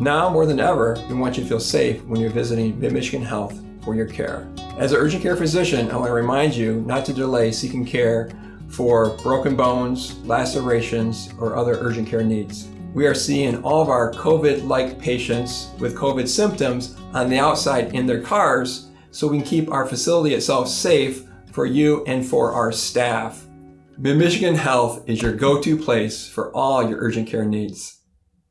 Now more than ever, we want you to feel safe when you're visiting MidMichigan Health for your care. As an urgent care physician, I want to remind you not to delay seeking care for broken bones, lacerations, or other urgent care needs. We are seeing all of our COVID-like patients with COVID symptoms on the outside in their cars so we can keep our facility itself safe for you and for our staff. Mid-Michigan Health is your go-to place for all your urgent care needs.